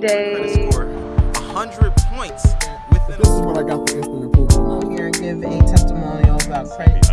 great day. 100 points within This is what I got for instant approval. I'm Here to give a testimonial about credit.